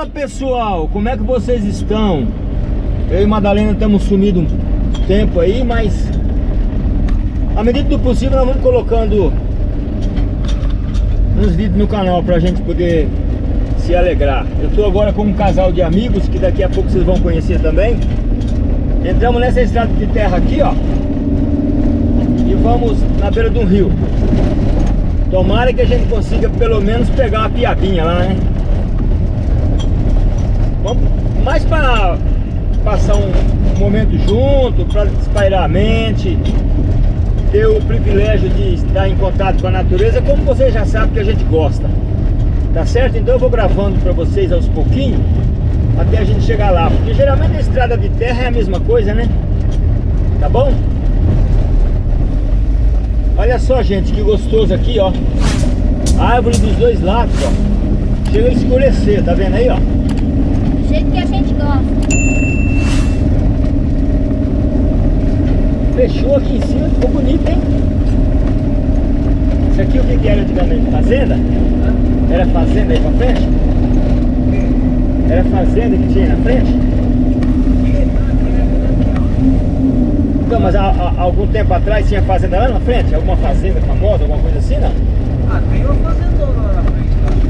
Fala pessoal, como é que vocês estão? Eu e Madalena estamos sumidos um tempo aí, mas à medida do possível nós vamos colocando uns vídeos no canal pra gente poder se alegrar. Eu estou agora com um casal de amigos que daqui a pouco vocês vão conhecer também. Entramos nessa estrada de terra aqui, ó. E vamos na beira de um rio. Tomara que a gente consiga pelo menos pegar uma piabinha lá, né? Vamos mais para passar um momento junto, para espairar a mente, ter o privilégio de estar em contato com a natureza, como vocês já sabem que a gente gosta. Tá certo? Então eu vou gravando para vocês aos pouquinhos, até a gente chegar lá. Porque geralmente a estrada de terra é a mesma coisa, né? Tá bom? Olha só, gente, que gostoso aqui, ó. Árvore dos dois lados, ó. Chega a escurecer, tá vendo aí, ó? Jeito que a gente gosta. Fechou aqui em cima, ficou bonito, hein? Isso aqui o que, que era antigamente? Fazenda? Era fazenda aí pra frente? Era fazenda que tinha aí na frente? Então, mas há, há algum tempo atrás tinha fazenda lá na frente? Alguma fazenda famosa, alguma coisa assim, não? Ah, tem uma fazendona lá na frente?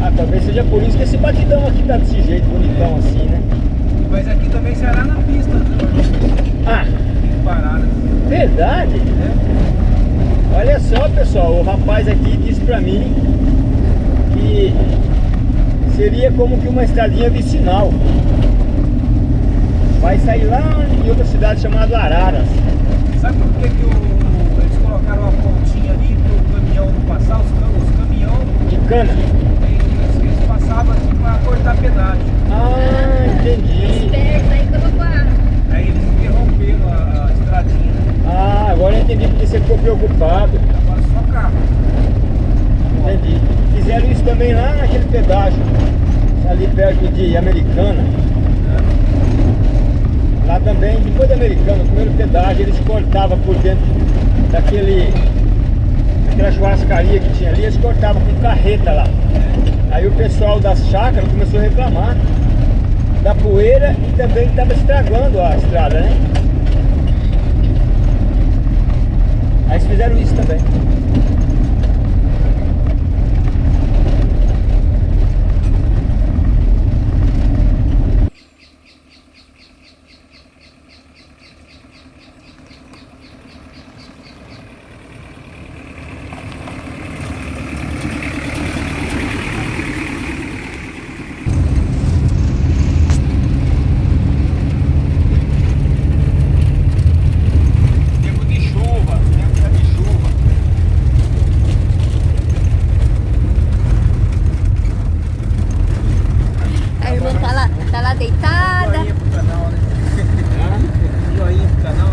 Ah, talvez seja por isso que esse batidão aqui tá desse jeito, bonitão assim, né? Mas aqui também será na pista, né? Ah, Tem parada. verdade? né? Olha só, pessoal, o rapaz aqui disse pra mim que seria como que uma estradinha vicinal. Vai sair lá em outra cidade chamada Araras. Sabe por que, que o- eles colocaram uma pontinha ali pro caminhão não passar? Os, cam- os caminhões, De cana. eles, eles passavam assim pra cortar pedágio. Ah, entendi. Esperto, aí colocaram. Aí eles interromperam a, a estradinha. Ah, agora eu entendi porque você ficou preocupado. Agora só carro. Entendi. Fizeram isso também lá naquele pedágio, ali perto de Americana. Lá também, depois da Americana, o primeiro pedágio, eles cortavam por dentro daquele, daquela churrascaria que tinha ali, eles cortavam com carreta lá. Aí o pessoal das chácaras começou a reclamar da poeira e também estava estragando a estrada, né? Aí eles fizeram isso também. Tempo de chuva, tempo de chuva. A irmã tá lá, tá lá deitada. Joinha pro canal, né? Joinha pro canal.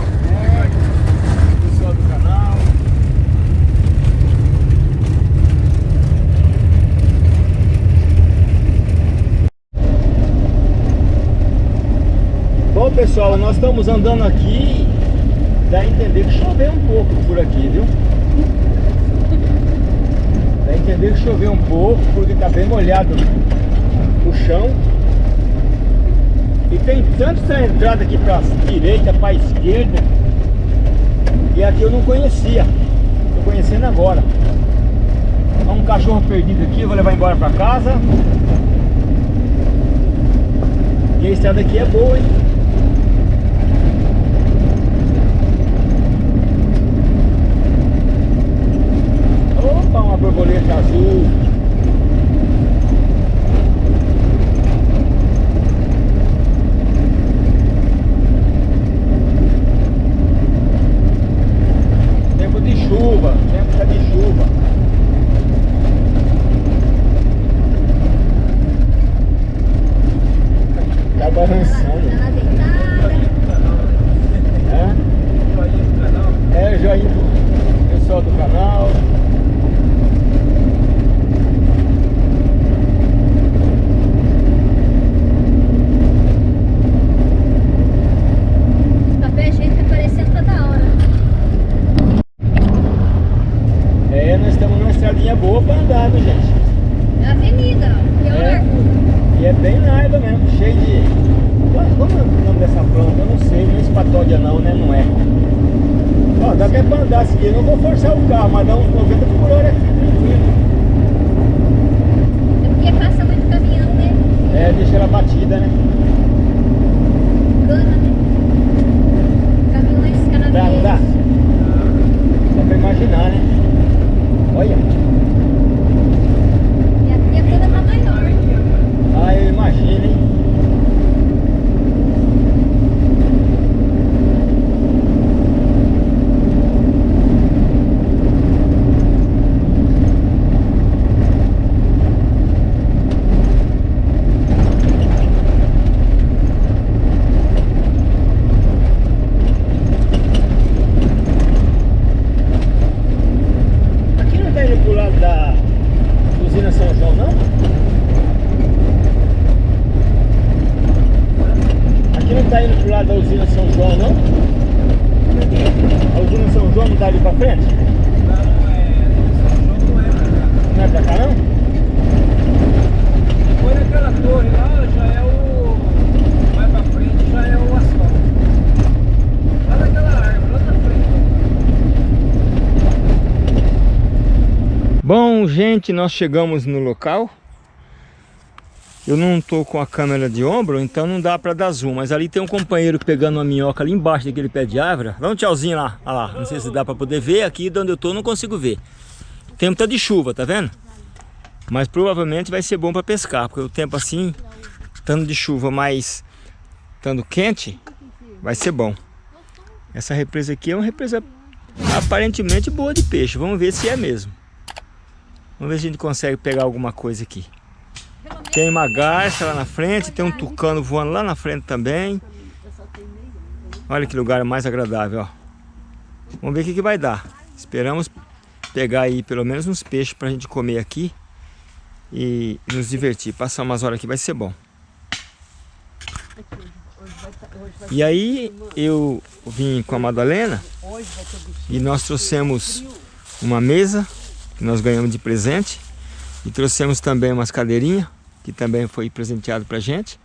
Pessoal do canal. Bom pessoal, nós estamos andando aqui Dá a entender que choveu um pouco por aqui, viu? Dá a entender que choveu um pouco Porque tá bem molhado o chão E tem tanta entrada aqui pra direita, pra esquerda E aqui eu não conhecia Tô conhecendo agora Há um cachorro perdido aqui, vou levar embora pra casa E a estrada aqui é boa, hein? Tá ali pra frente? Não, é. Não é pra cá. Não é pra cá, não? Depois daquela torre lá já é o. Mais pra frente já é o asfalto. Lá daquela árvore, lá na frente. Bom, gente, nós chegamos no local. Eu não tô com a câmera de ombro, então não dá pra dar zoom. Mas ali tem um companheiro pegando uma minhoca ali embaixo daquele pé de árvore. Dá um tchauzinho lá. Olha lá. Não sei se dá pra poder ver. Aqui de onde eu tô não consigo ver. Tempo tá de chuva, tá vendo? Mas provavelmente vai ser bom pra pescar. Porque o tempo assim, estando de chuva, mas estando quente, vai ser bom. Essa represa aqui é uma represa aparentemente boa de peixe. Vamos ver se é mesmo. Vamos ver se a gente consegue pegar alguma coisa aqui. Tem uma garça lá na frente, tem um tucano voando lá na frente também. Olha que lugar mais agradável, ó. Vamos ver o que, que vai dar. Esperamos pegar aí pelo menos uns peixes pra gente comer aqui e nos divertir. Passar umas horas aqui vai ser bom. E aí eu vim com a Madalena e nós trouxemos uma mesa que nós ganhamos de presente e trouxemos também umas cadeirinhas que também foi presenteado pra gente.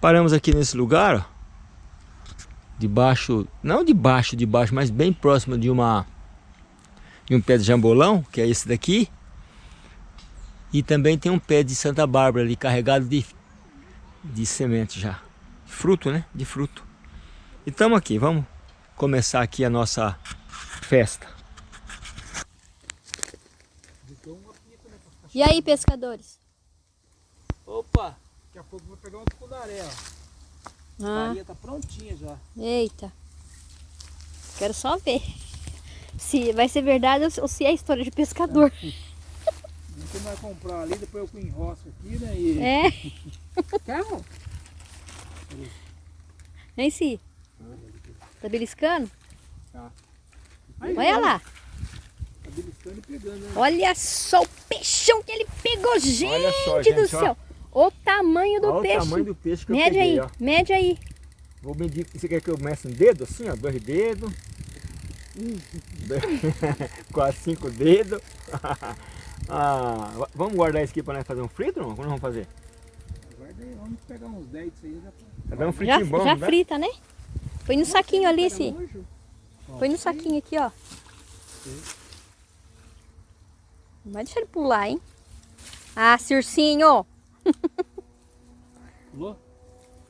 Paramos aqui nesse lugar, ó, debaixo, não debaixo, debaixo, mas bem próximo de uma de um pé de jambolão, que é esse daqui. E também tem um pé de Santa Bárbara ali carregado de de semente já. Fruto, né? De fruto. E estamos aqui, vamos começar aqui a nossa festa. E aí, pescadores? Opa! Daqui a pouco eu vou pegar um tucunaré, ó. A Ah, farinha tá prontinha já. eita. Quero só ver. Se vai ser verdade ou se é história de pescador. Você vai comprar ali, depois eu enrosco aqui, né? E... É. Calma. Nem se. Tá beliscando? Aí, Olha lá. Tá beliscando e pegando, né? Olha só o peixão que ele pegou, gente, Olha só, do gente, ó. O tamanho do Olha peixe. o tamanho do peixe que eu Mede peguei, aí, ó. mede aí. Vou medir, você quer que eu meça um dedo assim, ó, dois dedos. Quase cinco dedos. ah, va- vamos guardar isso aqui para nós fazer um frito, não? Como nós vamos fazer? Guarda aí, vamos pegar uns 10 disso aí. Já... Vai dar um Já, fritinho bom, já não dá? frita, né? Põe no saquinho ali, esse. nojo. Põe no saquinho aqui, ó. Não vai deixar ele pular, hein? Ah, Circinho! Pulou?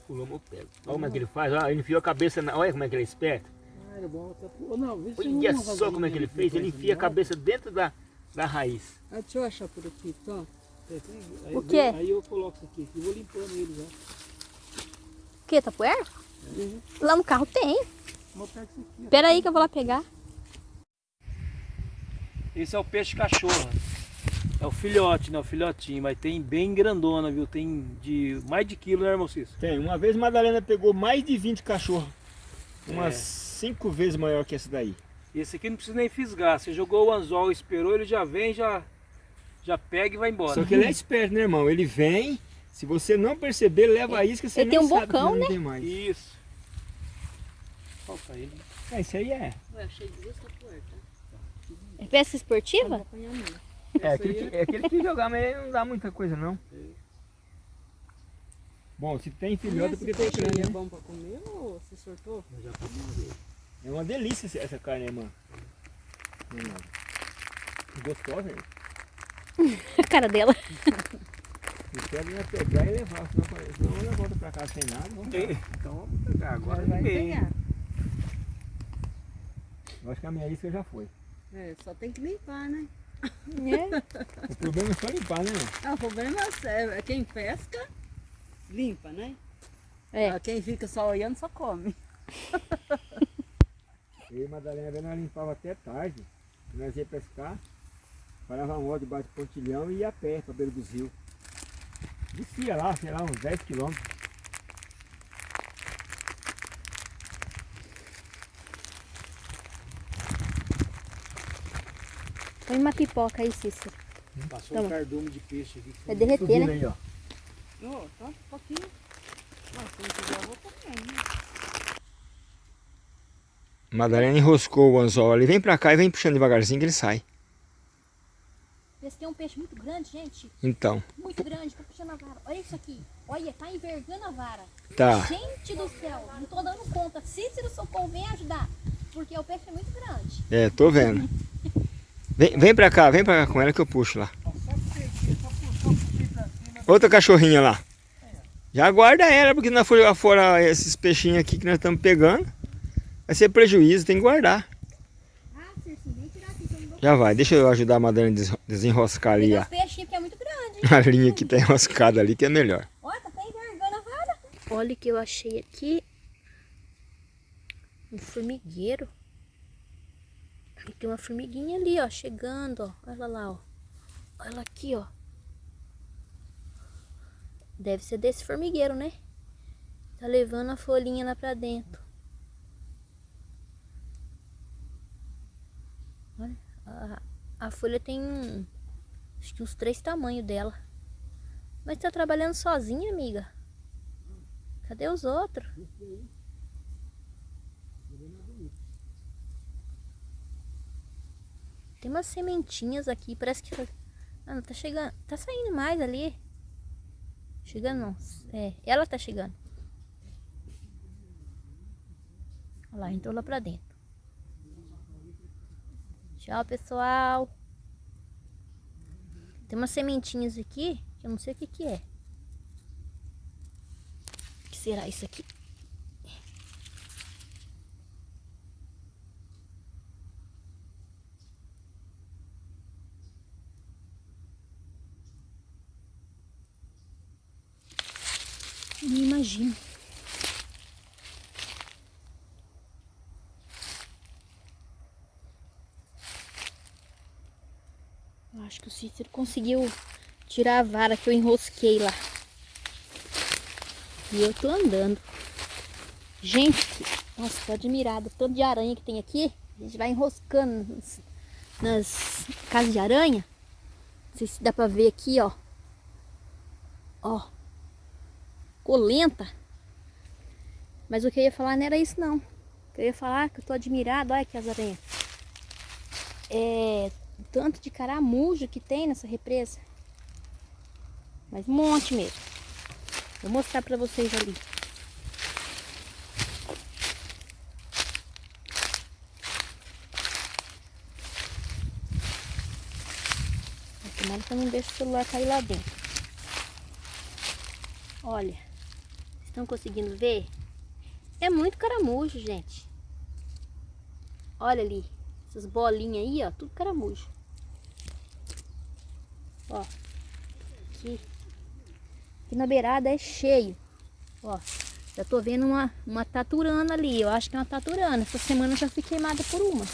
Pulou meu pé. Olha como é que ele faz, olha, ele enfiou a cabeça, na... olha como é que ele é esperto. Ah, era bom. Tá... Não, Olha só como é que ele fez, ele enfia a cabeça dentro da, da raiz. Ah, deixa eu achar por aqui, tá? Aí, O quê? Aí eu coloco isso aqui, eu vou limpando ele já. O que, tapoeira? Lá no carro tem. Vou pegar isso aqui, ó. Pera aí que eu vou lá pegar. Esse é o peixe cachorro. É o filhote, né? O filhotinho, mas tem bem grandona, viu? Tem de mais de quilo, né, irmão Cícero? Tem, uma vez Madalena pegou mais de 20 cachorros. Umas É. cinco vezes maior que esse daí. Esse aqui não precisa nem fisgar. Você jogou o anzol, esperou, ele já vem, já, já pega e vai embora. Só que ele é esperto, né, irmão? Ele vem, se você não perceber, leva a isca, você ele nem tem um sabe bocão, que não né? tem mais. Isso. Falta ele. É, isso aí é. É pesca esportiva? É aquele, que, é aquele que jogar, mas ele não dá muita coisa, não. Bom, se tem filhote, porque tem peixe é né? bom pra comer ou você sortou? Eu já comi. É uma delícia essa carne, né, mano? Não é nada. Gostosa, hein? A cara dela. Eu quero ia pegar e levar, senão, senão ela volta pra casa sem nada. Vamos Então vamos pegar agora vai ganhar. Eu acho que a minha isca já foi. É, só tem que limpar, né? É. O problema é só limpar, né? Ah, o problema é é quem pesca, limpa, né? É. Ah, Quem fica só olhando só come. Eu e a Madalena nós limpava até tarde. Nós ia pescar, parava uma hora debaixo do pontilhão e ia a pé pra beira dos rios. Descia lá, sei lá, uns 10 quilômetros. Põe uma pipoca aí, Cícero. Passou Tá um cardume de peixe aqui. que Vai derreter, né? aí, ó. Ô, tá um pouquinho. Ah, se não quiser, eu vou comer. né? Madalena enroscou o anzol ali. Vem pra cá e vem puxando devagarzinho que ele sai. Pesquei um peixe muito grande, gente. Então, Muito grande. Tô puxando a vara. Olha isso aqui. Olha, tá envergando a vara. tá. Gente do céu, não tô dando conta. Cícero Socorro, vem ajudar. Porque o peixe é muito grande. É, tô vendo. Vem, vem pra cá, vem pra cá com ela que eu puxo lá. Outra cachorrinha lá. Já guarda ela, porque na folha fora esses peixinhos aqui que nós estamos pegando, vai ser prejuízo, tem que guardar. Ah, Já vai, deixa eu ajudar a Madalena a des- desenroscar ali a, os peixinhos que é muito grande. a linha que tá enroscada ali, que é melhor. Olha, tá até envergando a vara. Olha o que eu achei aqui. Um formigueiro. E tem uma formiguinha ali, ó, chegando, ó. Olha lá, ó. Olha ela aqui, ó. Deve ser desse formigueiro, né? Tá levando a folhinha lá pra dentro. Olha, a, a folha tem um, acho que uns três tamanhos dela. Mas tá trabalhando sozinha, amiga? Cadê os outros? Tem umas sementinhas aqui, parece que... Ah, não, tá chegando... Tá saindo mais ali. Chegando não. É, ela tá chegando. Olha lá, entrou lá pra dentro. Tchau, pessoal. Tem umas sementinhas aqui, que eu não sei o que que é. O que será isso aqui? Nem imagino. Eu acho que o Cícero conseguiu tirar a vara que eu enrosquei lá. E eu tô andando. Gente, nossa, tô admirada. Tanto de aranha que tem aqui. A gente vai enroscando nas, nas casas de aranha. Não sei se dá pra ver aqui, ó. Ó. Colenta. Mas o que eu ia falar não era isso, não. O que eu ia falar é que eu tô admirada. Olha aqui as aranhas. É, tanto de caramujo que tem nessa represa. Mas um monte mesmo. Vou mostrar pra vocês ali. Tomara que eu não deixe o celular cair lá dentro. Olha, estão conseguindo ver? É muito caramujo, gente. Olha ali, essas bolinhas aí, ó, tudo caramujo. Ó, aqui, aqui na beirada é cheio. Ó, já tô vendo uma, uma taturana ali, eu acho que é uma taturana. Essa semana eu já fui queimada por uma.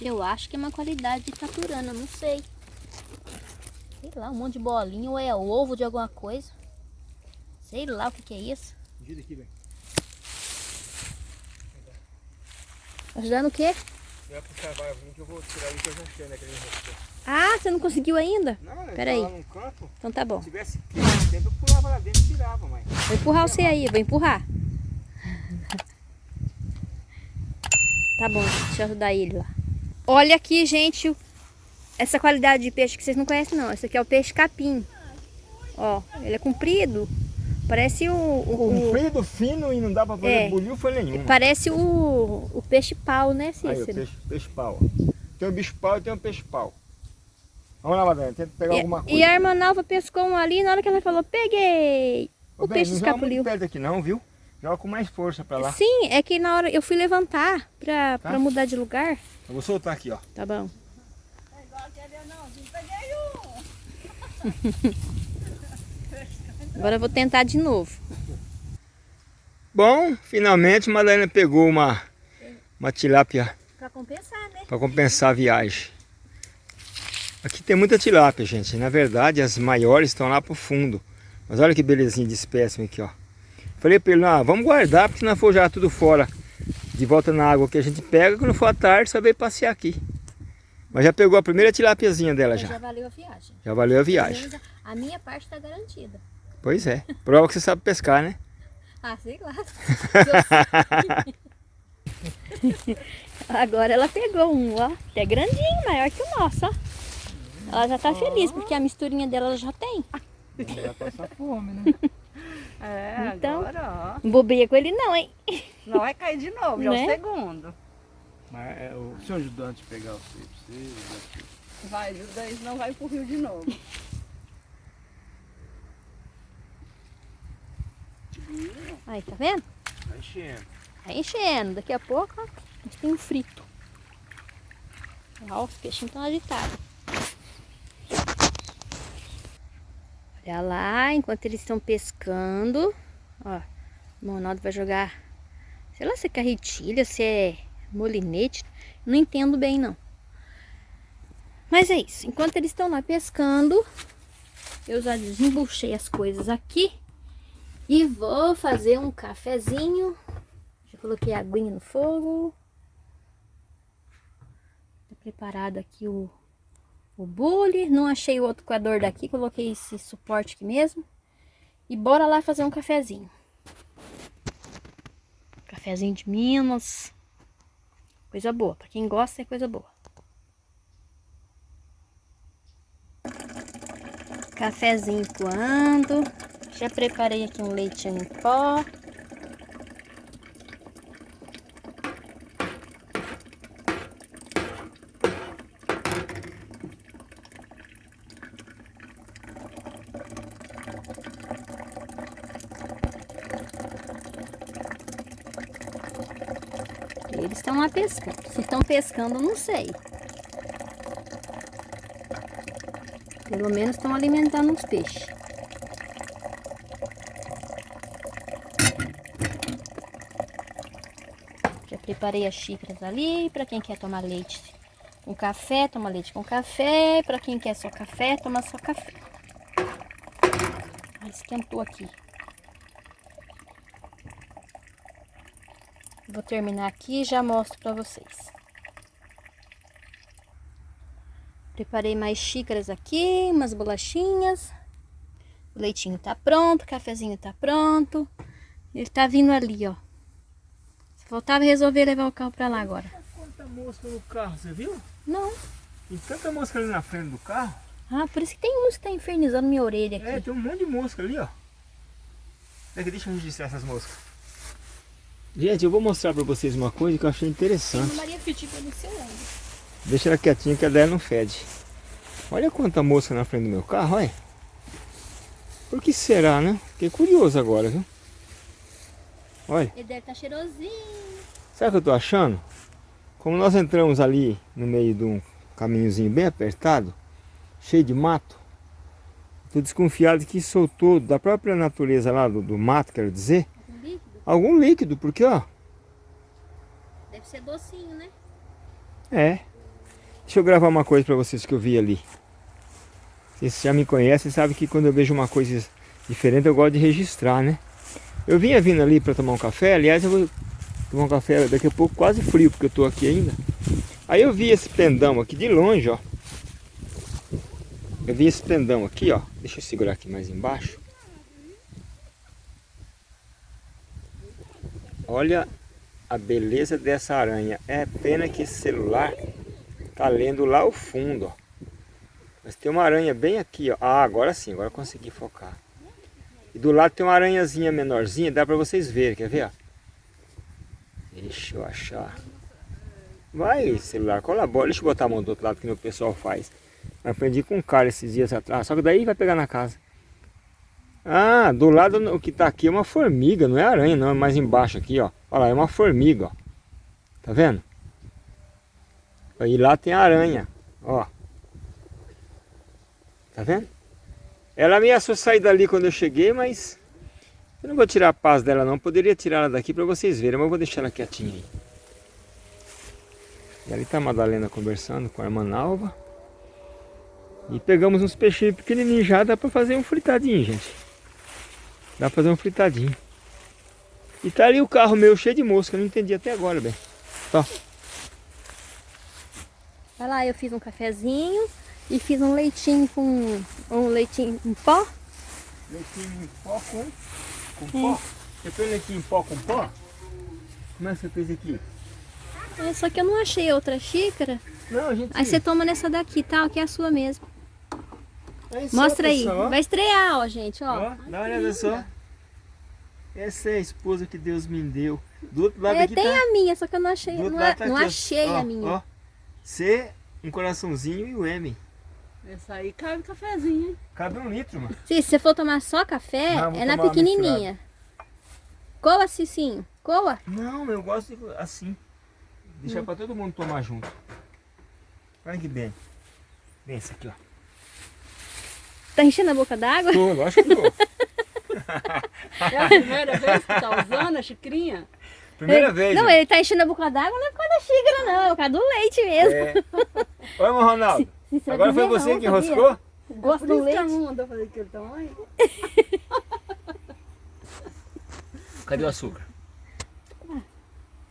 Eu acho que é uma qualidade de taturana, não sei. Sei lá, um monte de bolinha ou é ovo de alguma coisa. Sei lá o que, que é isso. Ajuda aqui, velho. Ajudar no quê? Vai puxar que eu vou tirar ali que eu já achei naquele enrosco. Ah, você não conseguiu ainda? Não, eu Pera aí. num canto. Então tá bom. Se tivesse tempo, eu pulava lá dentro e tirava, mas... Vou empurrar você aí, vou empurrar. Tá bom, deixa eu ajudar ele lá. Olha aqui, gente, essa qualidade de peixe que vocês não conhecem não. Esse aqui é o peixe capim. Ó, ele é comprido. Parece o... o, Comprido, fino e não dá pra fazer É. foi nenhum. parece o, o peixe pau, né, Aí, o Cícero? peixe, peixe pau. Tem o bicho pau e tem o peixe pau. Vamos lá, Madalena, tenta pegar alguma E, coisa. e a irmã Nalva pescou um ali, na hora que ela falou, peguei! O bem, peixe não escapuliu. muito perto aqui não, viu? Joga com mais força pra lá. Sim, é que na hora eu fui levantar pra, Tá. pra mudar de lugar. Eu vou soltar aqui, ó. Tá bom. Agora eu vou tentar de novo. Bom, finalmente Madalena pegou uma, uma tilápia Pra compensar, né? para compensar a viagem. Aqui tem muita tilápia, gente. Na verdade, as maiores estão lá pro fundo. Mas olha que belezinha de espécime aqui, ó. Falei para ele, ah, vamos guardar, porque se não for jogar tudo fora, de volta na água que a gente pega, quando for à tarde, só veio passear aqui. Mas já pegou a primeira tilápiazinha dela Já. já. valeu a viagem. Já valeu a viagem. A minha parte tá garantida. Pois é. Prova que você sabe pescar, né? Ah, sei lá. Agora ela pegou um, ó. Até grandinho, maior que o nosso, ó. Ela já tá feliz, porque a misturinha dela ela já tem. Já passa fome, né? É, Então. agora, Não bobeia com ele não, hein? ó. Não vai cair de novo, já é Né? o segundo. Mas é, o seu ajudante pegar o você. Vai, os dois não vai pro rio de novo. Aí, tá vendo? Tá enchendo. Tá enchendo. Daqui a pouco, ó, a gente tem um frito. Ó, os peixinhos estão agitados. Olha lá, enquanto eles estão pescando. Ó, o Monaldo vai jogar. Sei lá se é carretilha, se é molinete. Não entendo bem, não. Mas é isso. Enquanto eles estão lá pescando, eu já desembuchei as coisas aqui. E vou fazer um cafezinho. Já coloquei a aguinha no fogo. Tá preparado aqui o, o bule. Não achei o outro coador daqui, coloquei esse suporte aqui mesmo. E bora lá fazer um cafezinho. Cafezinho de Minas. Coisa boa, pra quem gosta é coisa boa. Cafezinho coando. Já preparei aqui um leitinho em pó. Eles estão lá pescando. Se estão pescando, não sei. Pelo menos estão alimentando os peixes. Já preparei as xícaras ali, para quem quer tomar leite com café, toma leite com café, para quem quer só café, toma só café. Ah, esquentou aqui. Vou terminar aqui e já mostro para vocês. Preparei mais xícaras aqui, umas bolachinhas. O leitinho tá pronto, o cafezinho tá pronto. Ele tá vindo ali, ó. Só faltava resolver levar o carro pra lá agora. Quanta mosca no carro, você viu? Não. Tem tanta mosca ali na frente do carro. Ah, por isso que tem uns que tá infernizando minha orelha aqui. É, tem um monte de mosca ali, ó. Peraí, deixa eu registrar essas moscas. Gente, eu vou mostrar pra vocês uma coisa que eu achei interessante. Maria Fitipa no seu ombro. Deixa ela quietinha que a dela não fede. Olha quanta mosca na frente do meu carro, olha. Por que será, né? Fiquei curioso agora, viu? Olha, Ele deve estar tá cheirosinho. sabe o que eu tô achando? Como nós entramos ali no meio de um caminhozinho bem apertado, cheio de mato, tô desconfiado que soltou da própria natureza lá do, do mato, quero dizer, Um líquido. algum líquido, porque ó, Deve ser docinho, né? É. Deixa eu gravar uma coisa pra vocês que eu vi ali. Vocês já me conhecem, sabem que quando eu vejo uma coisa diferente eu gosto de registrar, né? Eu vinha vindo ali pra tomar um café, aliás eu vou tomar um café daqui a pouco quase frio, porque eu tô aqui ainda. Aí eu vi esse pendão aqui de longe, ó. Eu vi esse pendão aqui, ó. Deixa eu segurar aqui mais embaixo. Olha a beleza dessa aranha. É pena que esse celular tá lendo lá ao fundo, ó. Mas tem uma aranha bem aqui, ó. Ah, agora sim, agora consegui focar. E do lado tem uma aranhazinha menorzinha, dá pra vocês verem, quer ver? ó? Deixa eu achar. Vai, celular, colabora. Deixa eu botar a mão do outro lado que o pessoal faz. Eu aprendi com um cara esses dias atrás. Só que daí vai pegar na casa. Ah, do lado o que tá aqui é uma formiga, não é aranha não, é mais embaixo aqui, ó. Olha lá, é uma formiga, ó. Tá vendo? E lá tem aranha, ó. Tá vendo? Ela ameaçou sair dali quando eu cheguei, mas... Eu não vou tirar a paz dela não, poderia tirar ela daqui para vocês verem, mas eu vou deixar ela quietinha aí. E ali tá a Madalena conversando com a irmã Nalva. E pegamos uns peixinhos pequenininhos já, dá para fazer um fritadinho, gente. Dá pra fazer um fritadinho. E tá ali o carro meu cheio de mosca, não entendi até agora, bem. Tá. Olha lá, eu fiz um cafezinho e fiz um leitinho com um leitinho em pó. Leitinho em pó com, com pó? Você fez leitinho em pó com pó? Como é que você fez aqui? É, só que eu não achei outra xícara. Não, gente... Aí você toma nessa daqui, tá? Que é a sua mesmo. É Mostra aí. pessoal, ó. Vai estrear, ó, gente, ó. Ó, dá uma olhada só. Essa é a esposa que Deus me deu. Do outro lado É, aqui tem tá... a minha, só que eu não achei, não, tá não aqui, achei Ó, a minha. Ó, C, um coraçãozinho e o M. Essa aí cabe cafezinho, hein? Cabe um litro, mano. Se você for tomar só café, Não, é na pequenininha. Coa, Cicinho. Coa. Não, eu gosto de- assim. Hum. Deixar pra todo mundo tomar junto. Olha que bem. Bem esse aqui, ó. Tá enchendo a boca d'água? Tô, lógico que tô. É a primeira vez que tá usando a xicrinha? Primeira vez. Não, ó. ele tá enchendo a boca d'água não é por causa da xícara, não. É por causa do leite mesmo. É. Oi, Ronaldo. Se Agora foi você não, que sabia? enroscou? Gosta Por do isso leite? mãe mandou fazer aquele tamanho. Cadê o açúcar?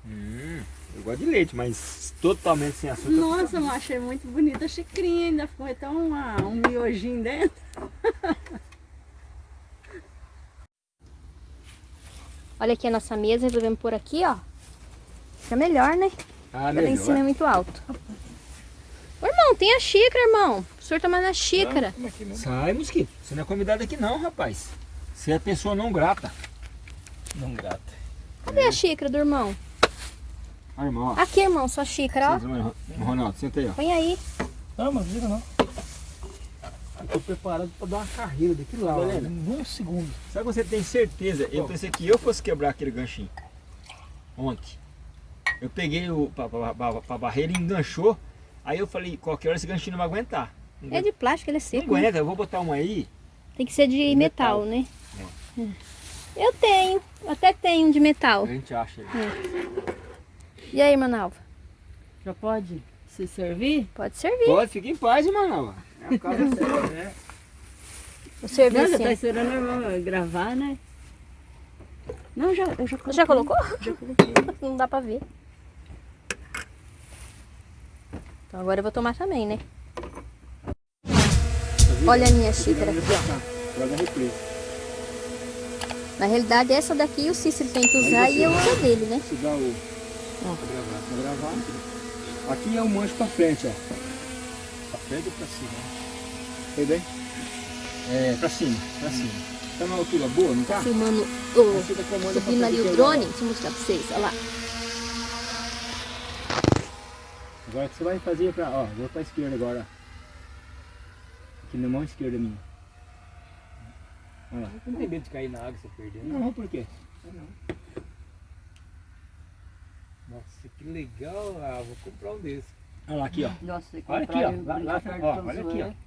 Hum, eu gosto de leite, mas totalmente sem açúcar. Nossa, eu achei muito bonita a xicrinha. Ainda ficou até uma, um miojinho dentro. Olha aqui a nossa mesa, resolvemos pôr aqui, ó. Fica melhor, né? Ah, Lá em cima é muito alto. Ô, irmão, tem a xícara, irmão. O senhor tomar na xícara. Sai, mosquito. Você não é convidado aqui não, rapaz. Você é pessoa não grata. Não grata. Cadê a xícara do irmão? Ah, irmão, ó. Aqui, irmão, sua xícara, ó. Ronaldo, senta aí, ó. Põe aí. Não, mas diga não. Tô preparado pra dar uma carreira daqui lá, Helena, um segundo. Sabe que você tem certeza? Eu pensei que eu fosse quebrar aquele ganchinho. Ontem. Eu peguei o pra barreira e enganchou. Aí eu falei, qualquer hora esse ganchinho não vai aguentar. Não, É de plástico, ele é não seco. né? aguenta, eu vou botar um aí. Tem que ser de De metal, metal. né? É. Eu tenho. Até tenho de metal. A gente acha aí. E aí, Manalva? Já pode se servir? Pode servir. Pode, fica em paz, mano. É né? O serviço. Não, já tá esperando eu gravar, né? Não, já, eu já coloquei. Já colocou? Já coloquei. Não dá pra ver. Então agora eu vou tomar também, né? Olha a minha xícara aqui, ó. Na realidade, essa daqui o Cícero tem que usar e eu uso a dele, né? Você dá o... Ó. Pra gravar, pra gravar. Aqui é o mancho pra frente, ó. Pra frente ou pra cima? Foi bem? É, pra cima, pra cima. Tá numa altura boa, não tá? Filmando Aí o, pra subindo ali o drone. agora. Deixa eu mostrar pra vocês, olha lá. Agora o que você vai fazer pra... Ó, vou pra esquerda agora. Aqui na mão esquerda minha. Olha lá. Não tem medo de cair na água você perder, né? Não, por quê? Nossa, que legal. Ah, vou comprar um desse. Olha lá, aqui, ó. Nossa, Olha aqui, ó. Lá, lá, ó, olha aqui, ó.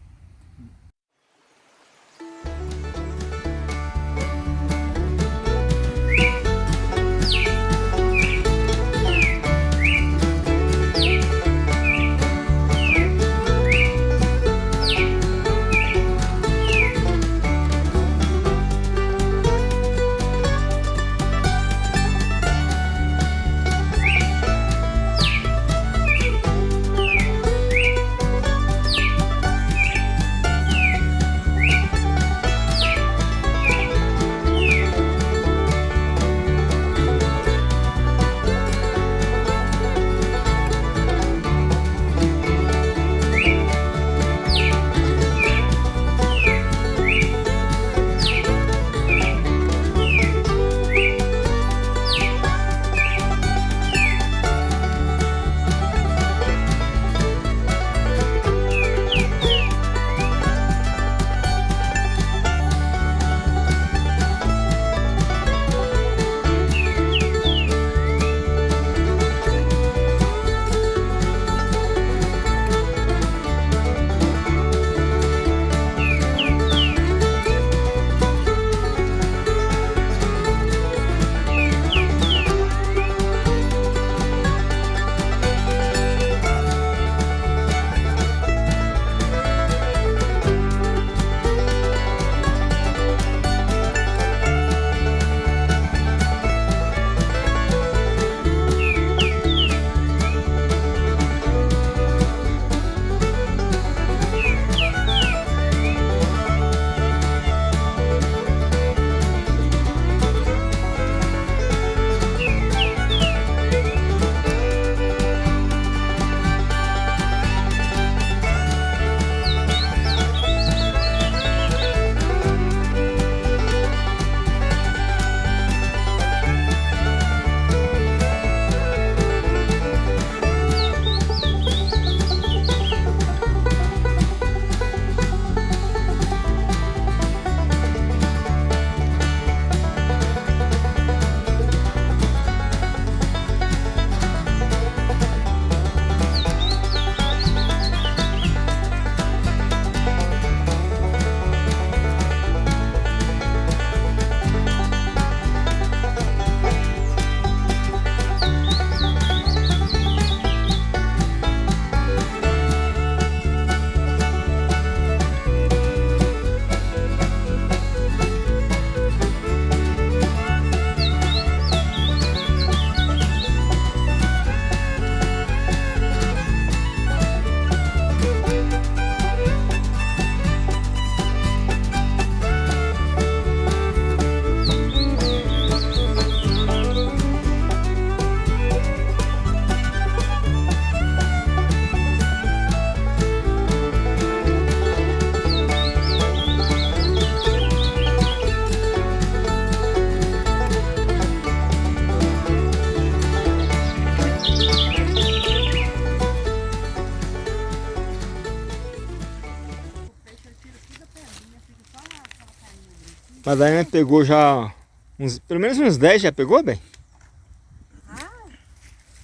Madalena pegou já uns, pelo menos uns 10 já pegou, bem?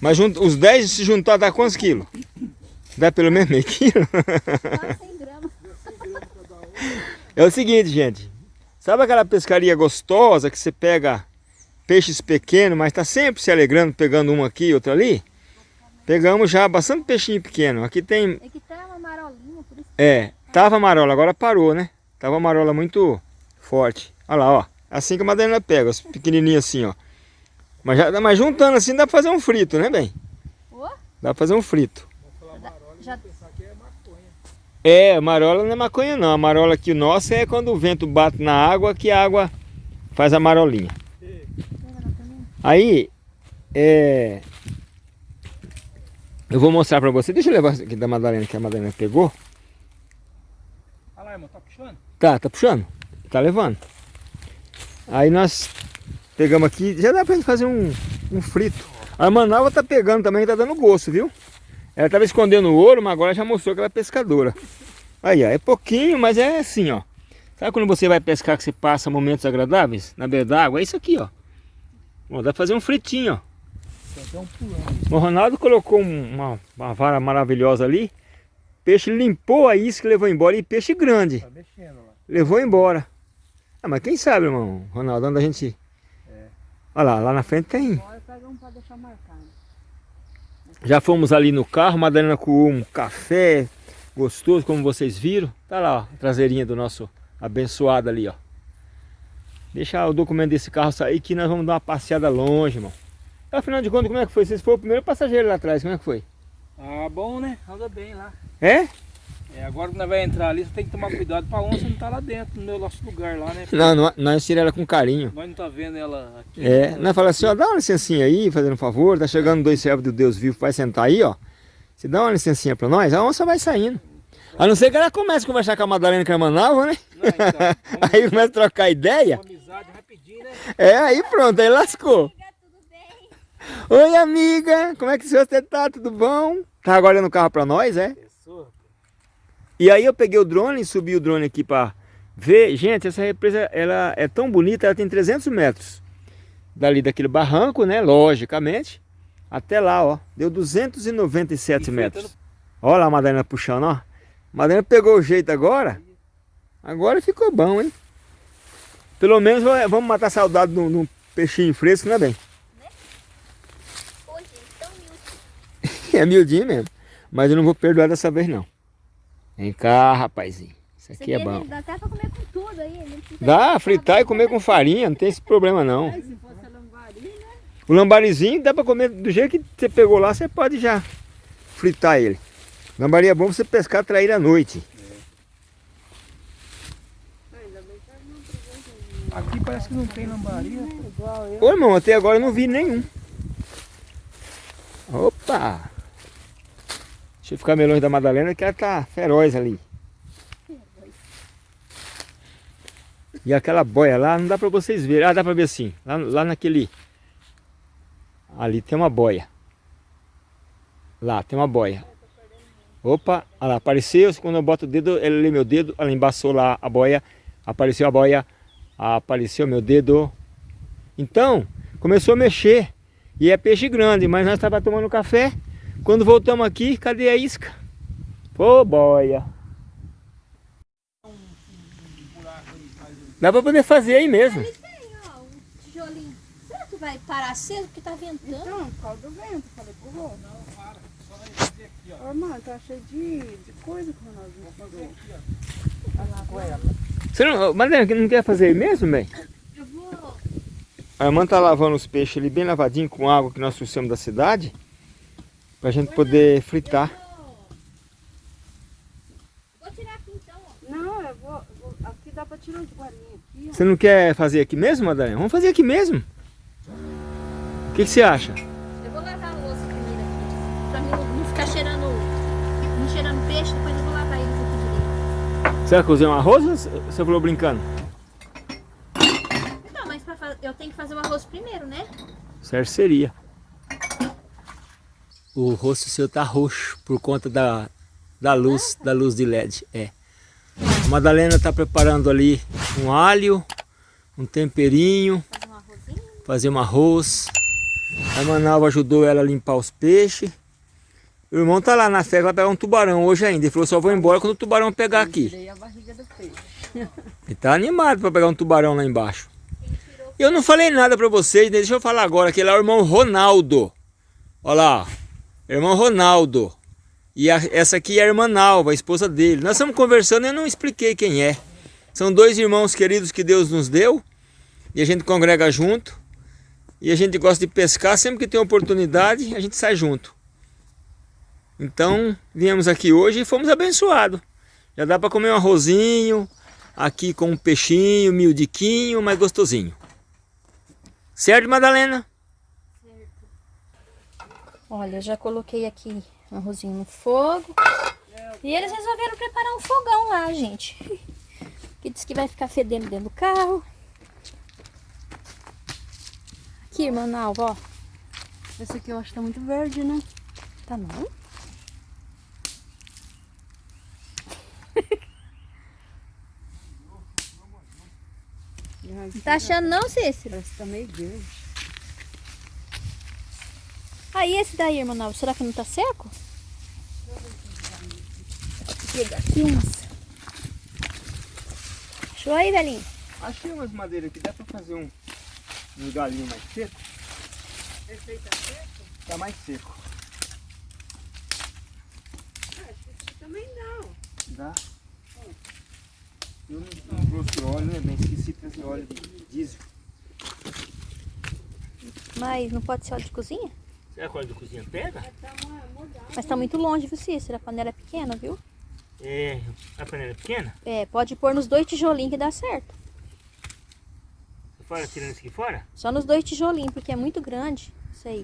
Mas jun- os 10 se juntar dá quantos quilos? Dá pelo menos meio quilo? Quase 100 gramas. É o seguinte, gente. Sabe aquela pescaria gostosa que você pega peixes pequenos, mas tá sempre se alegrando, pegando um aqui e outro ali? Pegamos já bastante peixinho pequeno. Aqui tem... É que uma marolinha, por isso É, tava marola, agora parou, né? Tava marola muito forte. Olha lá, ó. Assim que a Madalena pega, os pequenininhos assim, ó. Mas, já, mas juntando assim dá pra fazer um frito, né, bem? Ó, Dá pra fazer um frito. já É, marola não é maconha não. A marola aqui nossa é quando o vento bate na água que a água faz a marolinha. Aí, é... Eu vou mostrar pra você. Deixa eu levar isso aqui da Madalena que a Madalena pegou. Olha lá, irmão, tá puxando? Tá, tá puxando? Tá levando. Aí nós pegamos aqui, já dá pra gente fazer um, um frito. A Manaus tá pegando também, tá dando gosto, viu? Ela tava escondendo o ouro, mas agora já mostrou que ela é pescadora. Aí, ó, é pouquinho, mas é assim, ó. Sabe quando você vai pescar que você passa momentos agradáveis na beira d'água? É isso aqui, ó. Ó, dá pra fazer um fritinho, ó. O Ronaldo colocou um- uma, uma vara maravilhosa ali. Peixe limpou a isca e levou embora. E peixe grande. Tá mexendo. Levou embora. Ah, mas quem sabe, irmão, Ronaldo, onde a gente... Olha lá, lá na frente tem. Agora pega um pra deixar marcado. Já fomos ali no carro, Madalena com um café gostoso, como vocês viram. Tá lá, ó, a traseirinha do nosso abençoado ali, ó. Deixa o documento desse carro sair que nós vamos dar uma passeada longe, irmão. Afinal de contas, como é que foi? Vocês foram o primeiro passageiro lá atrás, como é que foi? Ah, bom, né? Anda bem lá. É? É, agora que nós vamos entrar ali, você tem que tomar cuidado pra onça não tá lá dentro, no meu nosso lugar lá, né? Não, não nós tiramos ela com carinho. Nós não tá vendo ela aqui. É, né? nós falamos assim, ó, dá uma licencinha aí, fazendo um favor, tá chegando dois servos do Deus vivo, vai sentar aí, ó. Se dá uma licencinha pra nós, a onça vai saindo. A não ser que ela comece a conversar com a Madalena que é né? Não, então, Aí começa a trocar ideia. uma amizade rapidinho, né? É, aí pronto, aí lascou. Oi, amiga, como é que você tá? Tudo bom? Tá agora no carro pra nós, é? Pessoa. E aí eu peguei o drone, subi o drone aqui pra ver. Gente, essa represa, ela é tão bonita, ela tem 300 metros. Dali daquele barranco, né, logicamente, até lá, ó. Deu 297 Enfrentando- metros. Olha lá a Madalena puxando, ó. A Madalena pegou o jeito agora. Agora ficou bom, hein? Pelo menos vamos matar a saudade de um peixinho fresco, né, bem? Ô, gente, tão miúdo. É miudinho mesmo. Mas eu não vou perdoar dessa vez, não. Vem cá, rapazinho. Isso aqui é bom. Dá até pra comer com tudo aí. Dá, fritar e comer com farinha, não tem esse problema não. Mas se fosse a lambari, né? O lambarizinho dá pra comer do jeito que você pegou lá, você pode já fritar ele. Lambari é bom você pescar trair à noite. Provou Aqui parece que não tem lambaria. igual eu. Ô irmão, até agora eu não vi nenhum. Opa! Deixa eu ficar longe da Madalena que ela tá feroz ali. E aquela boia lá, não dá pra vocês verem. Ah, dá pra ver sim. Lá, lá naquele... Ali tem uma boia. Lá, tem uma boia. Opa, olha lá, apareceu. Quando eu boto o dedo, ele lê meu dedo. Ela embaçou lá a boia. Apareceu a boia. Apareceu meu dedo. Então, começou a mexer. E é peixe grande, mas nós estávamos tomando café. Quando voltamos aqui, cadê a isca? Ô, boia. Dá pra poder fazer aí mesmo. Ali tem, ó, um tijolinho. Será que vai parar cedo porque tá ventando? Então, por causa do vento, falei pro Rô. Não, para. Só vai fazer aqui, ó. Ô, mano, tá cheio de, de coisa que o Ronaldo me falou. Olha lá, agora. Você não, Madalena, não quer fazer aí mesmo, bem? Eu vou... A irmã tá lavando os peixes ali bem lavadinho com água que nós trouxemos da cidade. Pra gente poder fritar. Vou tirar aqui então, ó. Não, eu vou, eu vou- Aqui dá pra tirar de guarinha aqui, ó. Você não quer fazer aqui mesmo, Madalena? Vamos fazer aqui mesmo. O que, que você acha? Eu vou lavar a louça primeiro aqui. Pra mim não- ficar cheirando... Não cheirando peixe, depois eu vou lavar eles aqui direito. Você vai cozer um arroz ou você falou brincando? Então, mas pra eu tenho que fazer o arroz primeiro, né? Certo seria. O rosto seu tá roxo por conta da, da luz, da luz de LED. É. A Madalena tá preparando ali um alho, um temperinho, Fazer um arrozinho. fazer um arroz. A Manalva ajudou ela a limpar os peixes. O irmão tá lá na festa, vai pegar um tubarão hoje ainda. Ele falou, só vou embora quando o tubarão pegar aqui. Ele tá animado para pegar um tubarão lá embaixo. Eu não falei nada para vocês, deixa eu falar agora, que ele é o irmão Ronaldo. Olha lá, irmão Ronaldo. E a- essa aqui é a irmã Nalva, a esposa dele. Nós estamos conversando e eu não expliquei quem é. São dois irmãos queridos que Deus nos deu. E a gente congrega junto. E a gente gosta de pescar, sempre que tem oportunidade, a gente sai junto. Então, viemos aqui hoje e fomos abençoados. Já dá para comer um arrozinho, aqui com um peixinho, miudiquinho, mas gostosinho. Certo, Madalena? Olha, já coloquei aqui um arrozinho no fogo. E eles resolveram preparar um fogão lá, gente. Que diz que vai ficar fedendo dentro do carro. Aqui, irmã Nalva, ó. Esse aqui eu acho que tá muito verde, né? Tá Não tá achando não, Cícero? Parece que tá meio verde. Aí esse daí, irmã Nalva, será que não tá seco? Pegar aqui umas. Achou aí, velhinho? Achei umas madeiras que dá para fazer um, um galinho mais seco. Esse aí tá seco? Tá mais seco. Ah, esse aqui também não. Dá. Eu não, não trouxe óleo, né? Bem, esqueci de trazer óleo de diesel. Mas não pode ser óleo de cozinha? Será que o óleo de cozinha pega? Mas tá muito longe, viu, Cícero? A panela é pequena, viu? É, a panela é pequena? É, pode pôr nos dois tijolinhos que dá certo. Fora, tirando isso aqui fora? Só nos dois tijolinhos, porque é muito grande. Isso aí.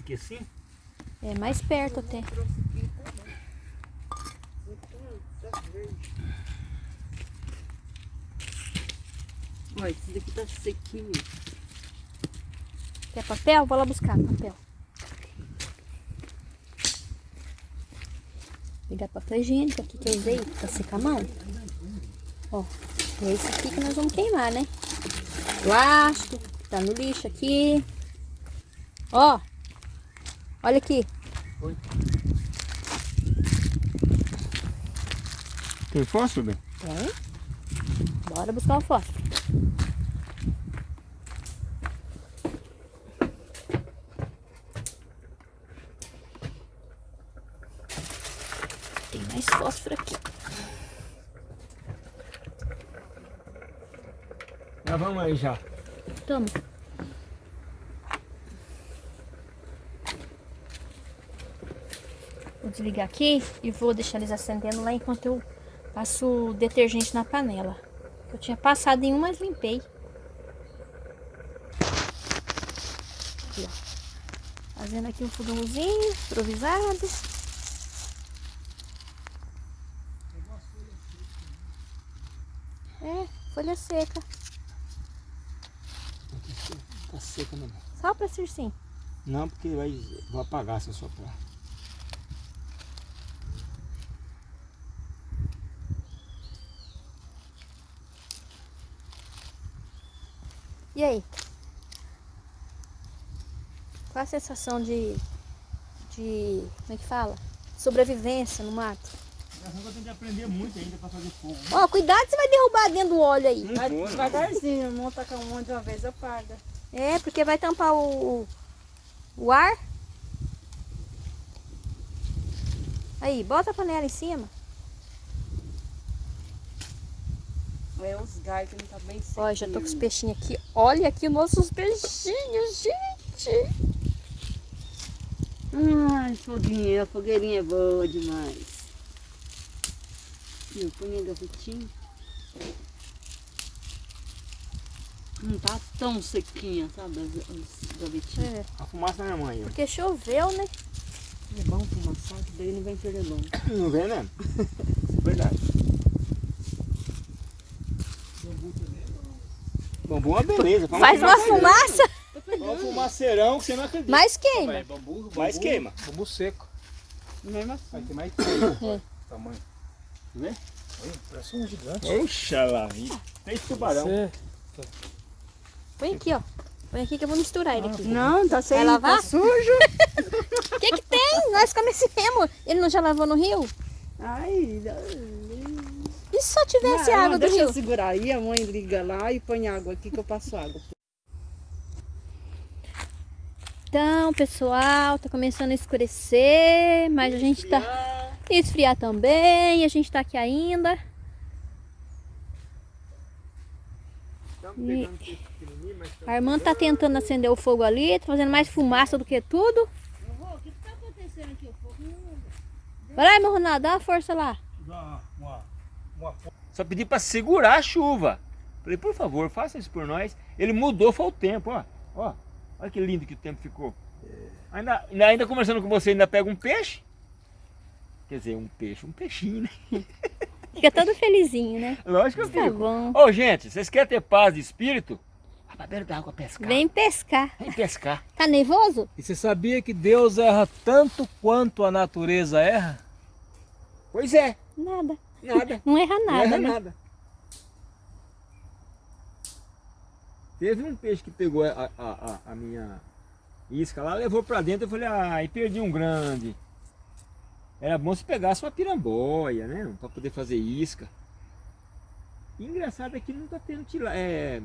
Aqui assim? É mais perto até. Trouxe aqui também. Então, tá verde. Olha, esse daqui tá sequinho. Quer papel? Vou lá buscar papel. Pegar papel higiênico aqui que eu usei pra secar a mão. Ó, é esse aqui que nós vamos queimar, né? Plástico, que tá no lixo aqui. Ó, olha aqui. Tem fósforo? Tem. Bora buscar o fósforo. Tem mais fósforo aqui. Já vamos aí já. Toma. Vou desligar aqui e vou deixar eles acendendo lá enquanto eu passo o detergente na panela. Eu tinha passado em um, mas limpei. Aqui, ó. Fazendo aqui um fogãozinho improvisado. É, folha seca. Tá seca? Só pra ser sim. Não, porque vai, vai apagar se eu soprar. E aí? Qual a sensação de. de. como é que fala? Sobrevivência no mato. Eu tenho que aprender muito ainda pra fazer fogo. Ó, cuidado, você vai derrubar dentro do óleo aí. Vai devagarzinho, não tacar um monte de uma vez, apaga. É, porque vai tampar o. o ar. Aí, bota a panela em cima. É os galhos que não tá bem seco. Ó, já tô com os peixinhos aqui. Olha aqui os nossos peixinhos, gente. Ai, foguinha, a fogueirinha é boa demais. Eu ponho a gavetinha. Não tá tão sequinha, sabe, as, as gavetinhas. É, A fumaça da minha mãe. porque choveu, né? É bom fumaçar, que daí não vem pernilongo. Não vem mesmo? Verdade. Bambu é uma beleza. Faz uma fumaça, É um fumaceirão que você não acredita. mas queima. bambu, Mas queima. Bambu seco. Mesmo assim. Vai ter mais tempo. Tamanho. Vê? Olha, parece um gigante. Oxalá. Tem tubarão. Você... Põe aqui, ó. Põe aqui que eu vou misturar ele aqui. Não, tá sem Vai lavar? tá sujo. O que que tem? Nós comecemos. Ele não já lavou no rio? Ai, E se só tivesse não, água do deixa rio? eu segurar aí, a mãe liga lá e põe água aqui que eu passo água. Então, pessoal, tá começando a escurecer, mas a gente tá esfriar também, a gente tá aqui ainda. Estamos E- A irmã tá tentando acender o fogo ali, tá fazendo mais fumaça do que tudo. O que tá acontecendo aqui? O fogo Vai lá, irmão Ronaldo, dá uma força lá. Só pedi para segurar a chuva. Falei, por favor, faça isso por nós. Ele mudou, foi o tempo, ó. Ó, olha que lindo que o tempo ficou. Ainda, ainda, ainda conversando com você, ainda pega um peixe. Quer dizer, um peixe, um peixinho, né? Fica todo felizinho, né? Lógico que eu Tá fico. bom. Ô, gente, vocês querem ter paz de espírito? Vai pra beira d'água pescar. Vem pescar. Vem pescar. Tá nervoso? E você sabia que Deus erra tanto quanto a natureza erra? Pois é, Nada. nada. Não erra Não nada, erra né? nada. Teve um peixe que pegou a, a, a, a minha isca lá, levou pra dentro, eu falei, ah, e perdi um grande. Era bom se pegasse uma piramboia, né? Pra poder fazer isca. E engraçado é que não tá tendo tilápia. É,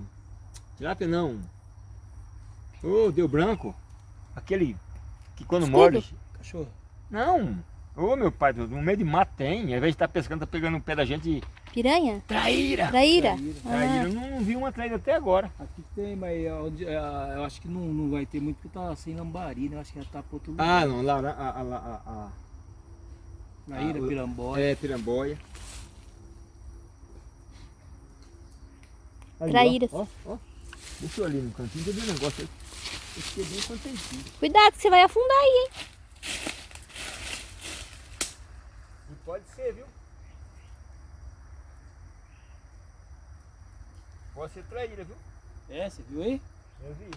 tilápia não. Ô, deu branco. Aquele que quando Escudo? morde. Cachorro. Não. Ô meu pai, no meio de mato tem. Ao invés de estar pescando, tá pegando o pé da gente. Piranha? Traíra! Traíra? Traíra. Ah, Eu não, vi uma traíra até agora. Aqui tem, mas é onde- é, eu acho que não, não vai ter muito porque tá sem lambari, né? Eu acho que já tá pro outro Ah, lugar. não, lá, lá, a, a, a, a, Traíra, ah, o- piramboia. É, piramboia. Ali, ó. Ó, ó, Deixa eu ali no cantinho, tem um negócio aí. Eu fiquei bem contentinho. Cuidado que você vai afundar aí, hein? E pode ser, viu? Pode ser traíra, viu? É, você viu aí? Eu vi.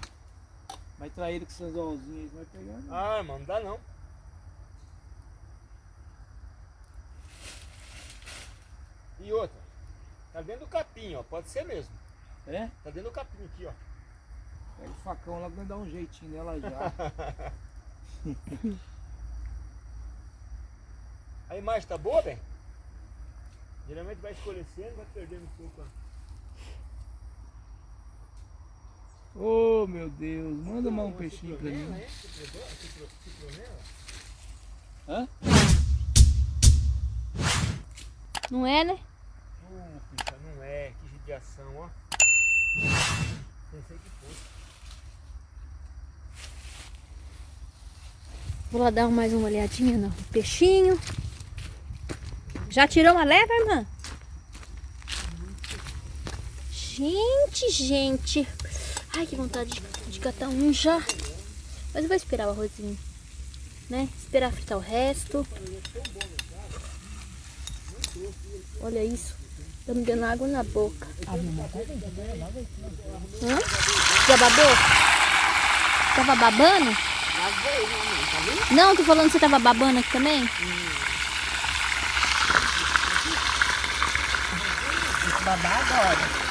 Mas traíra com seus olzinhos aí, vai pegar. né? Ah, mano, não dá não. E outra, tá dentro do capim, ó, pode ser mesmo. É? Tá dentro do capim aqui, ó. Pega o facão lá vai dar um jeitinho nela já. A imagem tá boa, bem? Geralmente vai escurecendo, vai perdendo um pouco. oh meu Deus, manda mais um peixinho pra mim. é? Hã? Não é, né? Não é. Que judiação, ó. Pensei que fosse. Vou lá dar mais uma olhadinha no peixinho. Já tirou uma leva, irmã? Gente, gente. Ai, que vontade de, de catar um já. Mas eu vou esperar o arrozinho. Né? Esperar fritar o resto. Olha isso. Tá me dando água na boca. Hã? Já babou? Tava babando? Não, tô falando que você tava babando aqui também? Babar agora.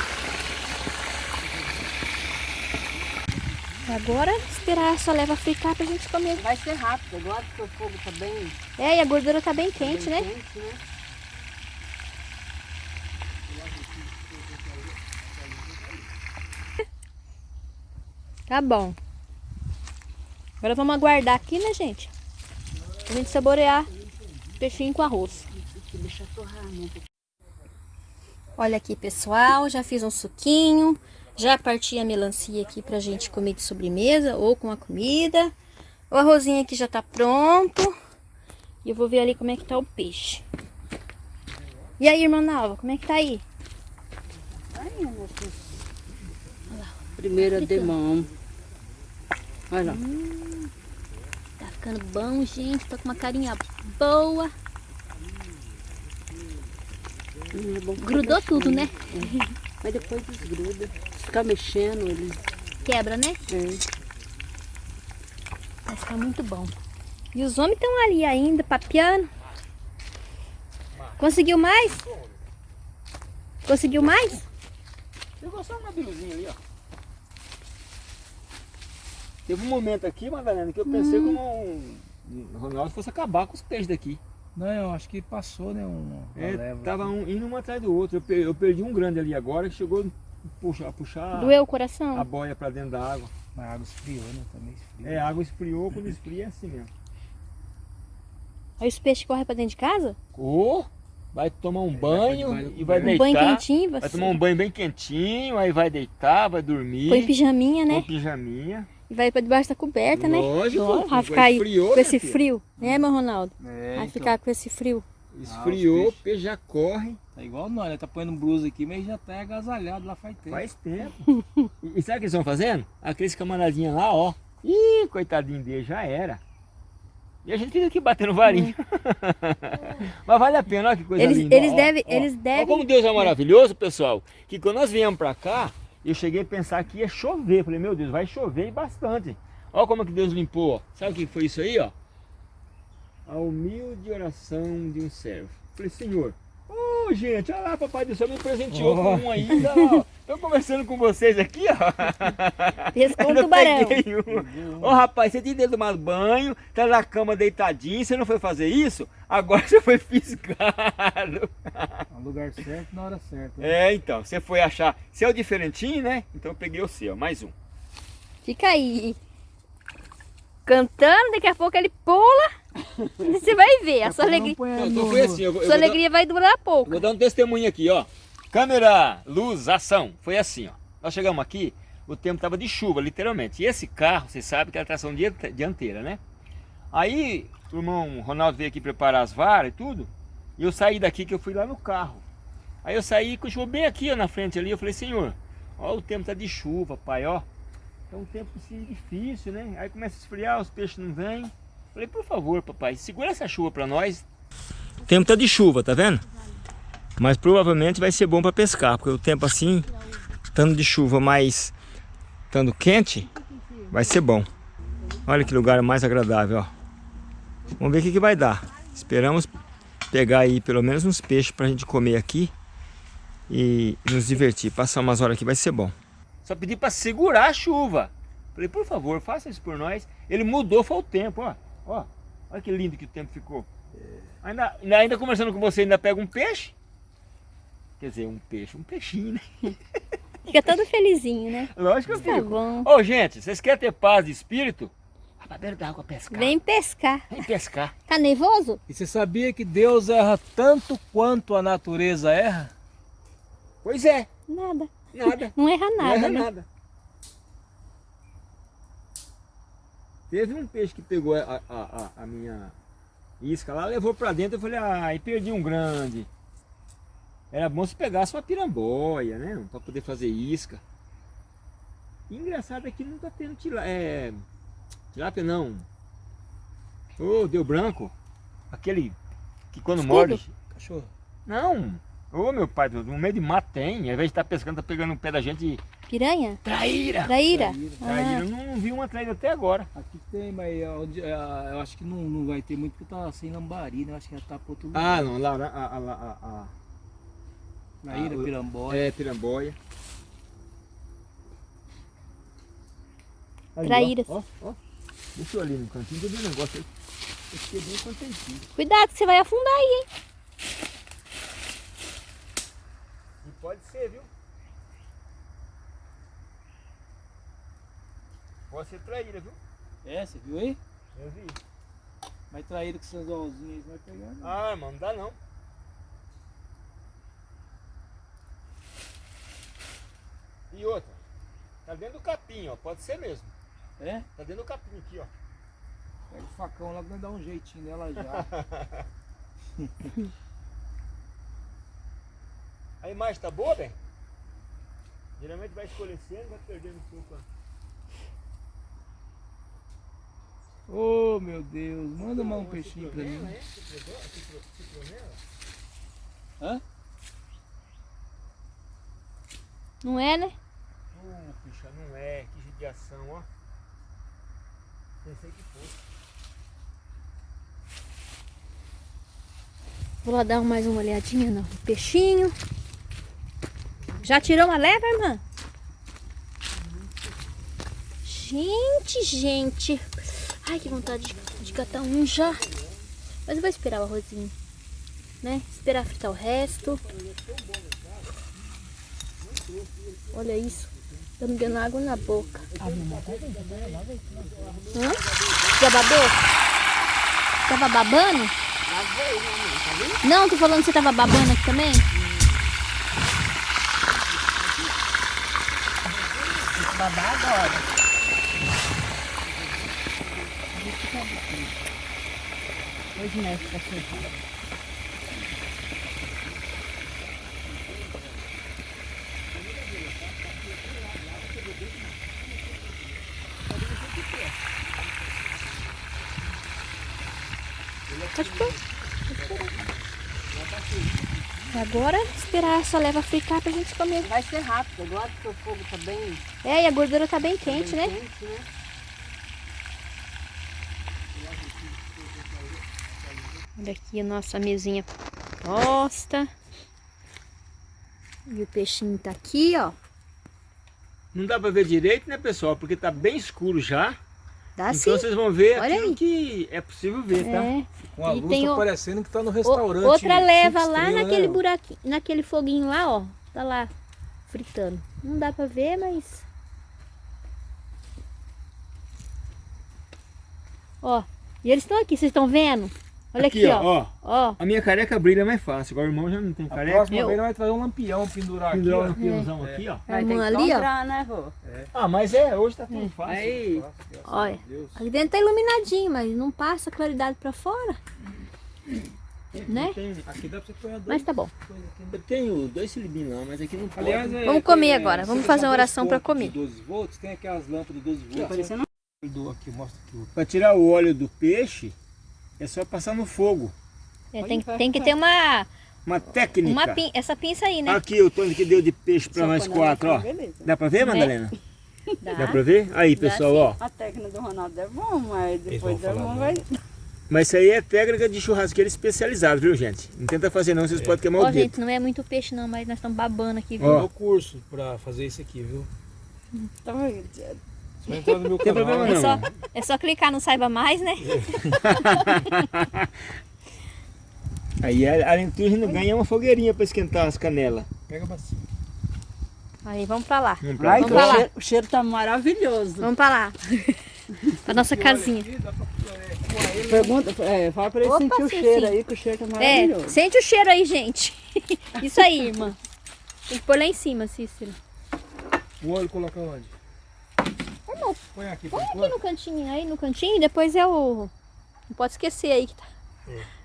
Agora esperar essa leva fritar pra gente comer. Vai ser rápido agora porque o fogo tá bem, É, e a gordura tá bem quente, né? bem quente, né? Tá bom. Agora vamos aguardar aqui, né, gente? Pra gente saborear peixinho com arroz. Olha aqui, pessoal, já fiz um suquinho. Já parti a melancia aqui pra gente comer de sobremesa ou com a comida. O arrozinho aqui já tá pronto. E eu vou ver ali como é que tá o peixe. E aí, irmã Nalva, como é que tá aí? Ai. Primeira de mão. Olha lá. Tá ficando bom, gente. Tá com uma carinha boa. Hum, é Grudou mexendo. tudo, né? Mas depois desgruda. Se ficar mexendo, ele. Quebra, né? É. Vai ficar muito bom. E os homens estão ali ainda, papiando. Conseguiu mais? Conseguiu mais? Pegou só uma biluzinha ali, ó. Teve um momento aqui, Madalena, que eu pensei Hum. que o Ronaldo fosse acabar com os peixes daqui. Não, eu acho que passou, né? Um, É, tava um, indo um atrás do outro. Eu, per- eu perdi um grande ali agora que chegou a puxar, a puxar Doeu o a coração? boia pra dentro da água. Mas a água esfriou, né? Também esfriou. É, a água esfriou, quando esfria é assim mesmo. Aí os peixes correm pra dentro de casa? Ou vai tomar um banho do e vai coberto. Um deitar. banho quentinho, Vai você tomar um banho bem quentinho, aí vai deitar, vai dormir. põe pijaminha, põe né? pijaminha. E vai pra debaixo da coberta, né? Lógico, vai ficar aí esfriou, com né, esse filho? frio, né, meu Ronaldo? É, Vai então, ficar com esse frio. Esfriou, Ah, o peixe já corre. Tá igual nós, né? Tá põendo blusa aqui, mas já tá agasalhado lá faz tempo. Faz tempo. e, e sabe o que eles estão fazendo? Aqueles camaradinhos lá, ó. Ih, coitadinho dele, já era. E a gente fica aqui batendo varinho. Mas vale a pena, olha que coisa Eles- linda. eles ó, devem- ó. eles devem- como Deus é maravilhoso, pessoal. Que quando nós viemos pra cá, eu cheguei a pensar que ia chover. Falei, meu Deus, vai chover e bastante. Olha como é que Deus limpou. Sabe o que foi isso aí, ó? A humilde oração de um servo. Falei, Senhor, ô gente, olha lá, papai do céu me presenteou Ó. com um aí. Estou conversando com vocês aqui, ó. Pescou um tubarão. peguei um. Ô rapaz, você tinha tomado banho, tá na cama deitadinho, você não foi fazer isso? Agora você foi fisgado. No lugar certo, na hora certa. né? É, então, você foi achar. Você é o diferentinho, né? Então eu peguei o seu, mais um. Fica aí. Cantando, daqui a pouco ele pula. Você vai ver. A sua alegria, então foi assim, eu eu sua vou dar- alegria vai durar pouco. vou dar um testemunho aqui, ó. Câmera, luz, ação. Foi assim, ó. Nós chegamos aqui, o tempo tava de chuva, literalmente. E esse carro, você sabe que é a tração diante- dianteira, né? Aí o irmão Ronaldo veio aqui preparar as varas e tudo. E eu saí daqui que eu fui lá no carro. Aí eu saí e continuou bem aqui ó, na frente ali. Eu falei, senhor, ó, o tempo tá de chuva, pai, ó. É um tempo assim, difícil, né? Aí começa a esfriar, os peixes não vêm. Falei, por favor, papai, segura essa chuva pra nós. O tempo tá de chuva, tá vendo? Mas provavelmente vai ser bom para pescar, porque o tempo assim, estando de chuva, mas estando quente, vai ser bom. Olha que lugar mais agradável, ó. Vamos ver o que, que vai dar. Esperamos pegar aí pelo menos uns peixes pra gente comer aqui e nos divertir. Passar umas horas aqui vai ser bom. Só pedi para segurar a chuva. Falei, por favor, faça isso por nós. Ele mudou, foi o tempo, ó. Ó, olha que lindo que o tempo ficou. Ainda, ainda, ainda conversando com você, ainda pega um peixe. Quer dizer, um peixe, um peixinho, né? Fica todo felizinho, né? Lógico que eu Tá fico. bom. Ô, gente, vocês querem ter paz de espírito? Vai pra beira da água pescar. Vem pescar. Vem pescar. Tá nervoso? E você sabia que Deus erra tanto quanto a natureza erra? Pois é, Nada. nada. Não erra Não nada, erra né? nada. Teve um peixe que pegou a, a, a, a minha isca lá, levou pra dentro, eu falei, ai, perdi um grande. Era bom se pegasse uma piramboia, né? Pra poder fazer isca. E engraçado é que não tá tendo tilápia. É. Tilápia não. Ô, deu branco. Aquele que quando Escudo? morde. Cachorro. Não! Ô meu pai, no meio de mato tem. Ao invés de estar pescando, tá pegando um pé da gente e. Piranha? Traíra! Traíra? Traíra. Traíra, Ah, eu não, vi uma traíra até agora. Aqui tem, mas é onde- é, eu acho que não, não vai ter muito porque tá sem lambari, né? Eu acho que já tá pro outro Ah, lugar. não, lá, a, a, a, a, Traíra, ah, piramboia. É, piramboia. Ó, Traíras. Ó, ó, Deixa eu ali no cantinho, que eu vi um negócio aí. Eu fiquei bem contentinho. cuidado que você vai afundar aí, hein? E pode ser, viu? Pode ser traíra, viu? É, você viu aí? Eu vi. Mas traíra com seus olzinhos aí, vai pegar. não. Ah, mano, não dá não. E outra, tá dentro do capim, ó, pode ser mesmo. É? Tá dentro do capim aqui, ó. Pega o facão lá nós dá um jeitinho nela já. A imagem tá boa, bem? Geralmente vai escurecendo, vai perdendo um pouco. Oh meu Deus, manda mais um peixinho pra mim. É? Hã? Não é, né? Uh, puxa, não é. Que judiação, ó. Pensei que fosse. Vou lá dar mais uma olhadinha no peixinho. Já tirou uma leva, irmã? Gente, gente. Ai, que vontade de, de catar um já. Mas eu vou esperar o arrozinho. Né? Esperar fritar o resto. Olha isso. Tá me dando água na boca. Hã? Já babou? Tava babando? Não, tô falando que você tava babando aqui também? Babar agora. Hoje mexe pra sentar. Pode pôr. E agora esperar essa leva fritar pra gente comer. Vai ser rápido, agora que o fogo tá bem, É, e a gordura tá bem quente, né? bem quente, né? Olha aqui a nossa mesinha posta. E o peixinho tá aqui, ó. Não dá pra ver direito, né, pessoal? Porque tá bem escuro já. Dá sim. então vocês vão ver Olha aquilo aí. que é possível ver, tá? É. Com a E luz tem tá o- parecendo que tá no O- restaurante. outra cinco leva lá estrelas, né, naquele ó? buraquinho, naquele foguinho lá, ó. Tá lá, fritando. Não dá pra ver, mas... Ó, e eles estão aqui, vocês estão vendo? Olha aqui, ó. ó. Ó, A minha careca brilha mais fácil. Agora o irmão já não tem A careca. próxima Eu- vez nós vai trazer um lampião pendurar aqui, Pendurar ó. um lampiãozão aqui, ó. a Vai ter ali, ó. comprar, né, Rô? Ah, mas é, hoje tá tudo fácil. Aí, Olha, Deus. aqui dentro tá iluminadinho, mas não passa claridade pra fora. Né? Aqui dá pra você pôr dois Tá. Mas tá bom. aqui. eu tenho dois cilibinhos lá, mas aqui não pode. Aliás, é, Vamos comer é, agora, vamos fazer uma oração pra comer. de 12 volts, tem aquelas lâmpadas de 12 volts. parecendo Eu dou aqui, mostra aqui. ó. Pra tirar o óleo do peixe, é só passar no fogo. É, tem, tem que ter uma, Uma técnica. uma pin- essa pinça aí, né? Aqui o Tony que deu de peixe pra Só nós quando quatro, ó. beleza. Dá pra ver, Madalena? Dá. Dá pra ver? Aí, pessoal, ó. A técnica do Ronaldo é bom, mas depois da não. vai... Mas isso aí é técnica de churrasqueiro especializado, viu, gente? Não tenta fazer não, vocês podem queimar Ó, o dedo. gente, não é muito peixe não, mas nós estamos babando aqui, viu? Ó. Curso pra fazer isso aqui, viu? Tá vendo? Você vai entrar no meu Tem problema É não. só, é só clicar no Saiba Mais, né? Aí a a Alentuja ganha uma fogueirinha pra esquentar as canelas. Pega a bacia. Aí, vamos pra lá. Vamos pra lá. Vamos pra o, lá. cheiro, o cheiro tá maravilhoso. Vamos pra lá. pra nossa casinha. Aqui dá pra é. Pergunta, é, fala pra ele Opa, sentir o sim, cheiro sim. aí, que o cheiro tá É, maravilhoso. sente o cheiro aí, gente. Isso aí, irmã. Tem que pôr lá em cima, Cícero. O óleo coloca onde? Põe aqui põe aqui no cantinho, aí no cantinho, e depois eu... Não pode esquecer aí que tá...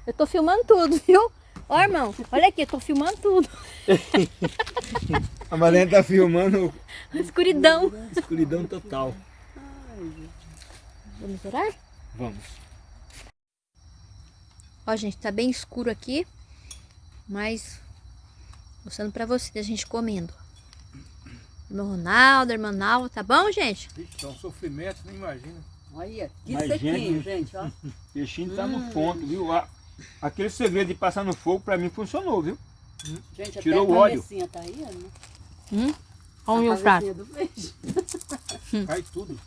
Eu tô filmando tudo, viu? Ó, irmão, olha aqui, eu tô filmando tudo. A Madalena tá filmando Escuridão. escuridão total. Vamos orar? Vamos. Ó, gente, tá bem escuro aqui, mas mostrando pra vocês a gente comendo. Irmão Ronaldo, irmã Nalva, tá bom, gente? Ixi, tá um sofrimento, nem imagina. Olha, que Mas, sequinho, gente, gente, ó. O peixinho tá no ponto, viu? Aquele segredo de passar no fogo pra mim funcionou, viu? Gente, Tirou até o a óleo. cabecinha tá aí, né? Hum? Olha o A meu prato. peixe. Cai tudo.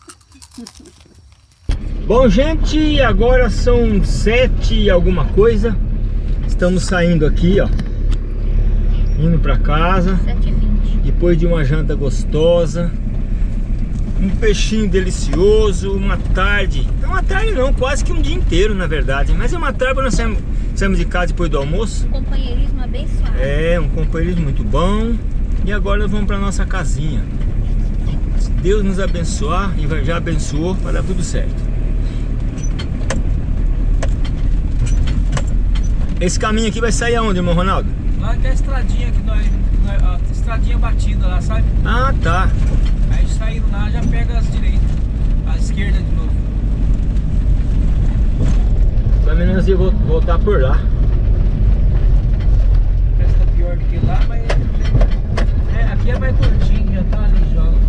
Bom, gente, agora são sete e alguma coisa. Estamos saindo aqui, ó. Indo pra casa. 7h20. Depois de uma janta gostosa. Um peixinho delicioso, uma tarde. Não uma tarde não, quase que um dia inteiro, na verdade. Mas é uma tarde quando nós saímos, saímos de casa depois do almoço. Companheirismo abençoado. É, um companheirismo muito bom. E agora vamos para nossa casinha. Se Deus nos abençoar e já abençoou, vai dar tudo certo. Esse caminho aqui vai sair aonde, irmão Ronaldo? Lá tem a estradinha que nós, a estradinha batida lá, sabe? Ah, tá. Aí saindo lá já pega as direitas, a esquerda de novo. Pelo menos nós ia vol- voltar por lá. Essa tá pior do que lá, mas é, aqui é mais curtinho, já tá ali já. o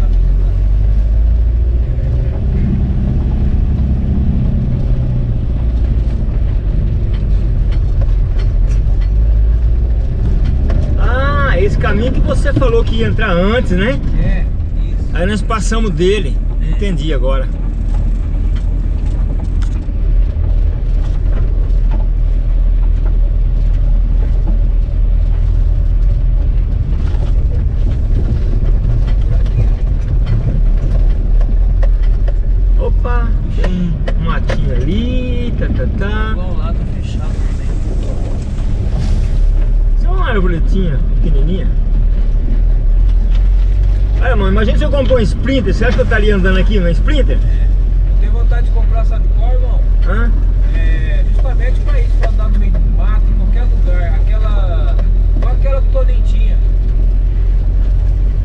caminho tá- caminho que você falou que ia entrar antes, né? É, isso. Aí nós passamos dele. Entendi agora. Opa, tem um matinho ali, tá, tá, tá. Igual lá tá fechado também. Isso é uma arvoretinha pequenininha. Olha, mano, imagina se eu comprar um Sprinter. Você acha que eu estaria andando aqui no Sprinter? Eu tenho vontade de comprar, sabe qual, irmão? Hã? É, justamente pra isso, pra andar no meio do mato, em qualquer lugar. Aquela. Igual aquela que o Toninho tinha.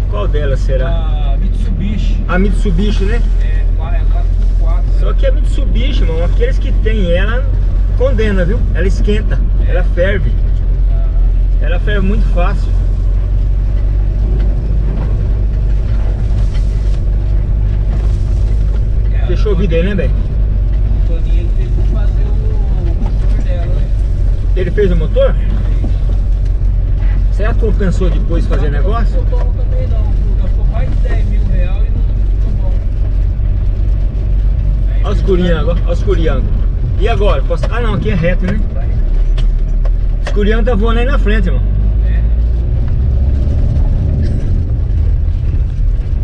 Qual delas será? A Mitsubishi. A Mitsubishi, né? É, qua- é 4x4. Só que a Mitsubishi, irmão, aqueles que tem ela condena, viu? Ela esquenta, ela ferve. Ela ferve muito fácil. Vídeo aí, né, velho? Ele fez o motor? Será que compensou depois fazer negócio? Não ficou também não. Gastou mais de 10 mil reais e não ficou bom. Aí Olha os curiangos, olha os curiangos. E agora? Posso- Ah não, aqui é reto, né? Os curiangos tá voando aí na frente, irmão.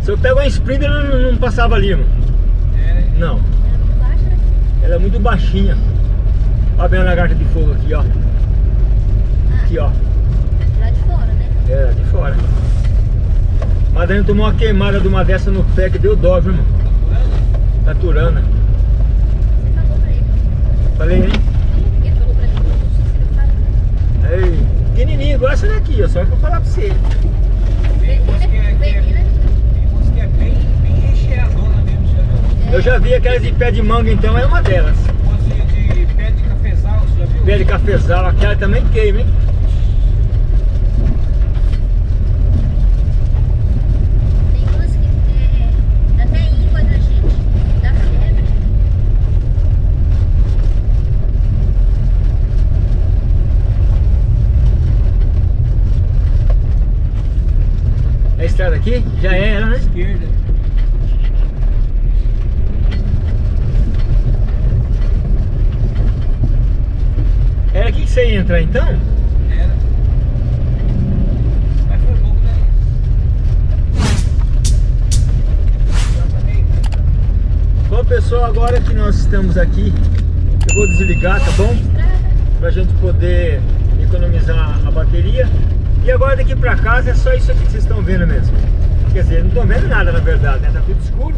Se eu pego uma Sprinter, não, não passava ali, irmão. É, né? Não, Era muito baixa, né? ela é muito baixinha. Olha bem a lagarta de fogo aqui, ó. Aqui, ó. Lá de fora, né? É, de fora. Madalena tomou uma queimada de uma dessa no pé que deu dó, viu, irmão? Taturana. Você falou pra ele. Falei, hein? Ele falou pra mim que não consigo falar. Ei, pequenininho, igual essa daqui, ó. Só que eu vou falar pra você. É, que é, Vem, né? tem umas que é bem, bem recheadona mesmo, já viu? Eu já vi aquelas de pé de manga, então é uma delas. De, pé de cafezal, você já viu? Pé de cafezal, aquela também queima, hein? Tem umas que é, dá até íngua da gente. Dá febre. É a estrada aqui? Já é ela, né? Esquerda. Era aqui que você ia entrar então? Mas foi pouco daí. Bom pessoal, agora que nós estamos aqui, eu vou desligar, tá bom? Pra gente poder economizar a bateria. E agora daqui pra casa é só isso aqui que vocês estão vendo mesmo. Quer dizer, não estão vendo nada na verdade, né? Tá tudo escuro.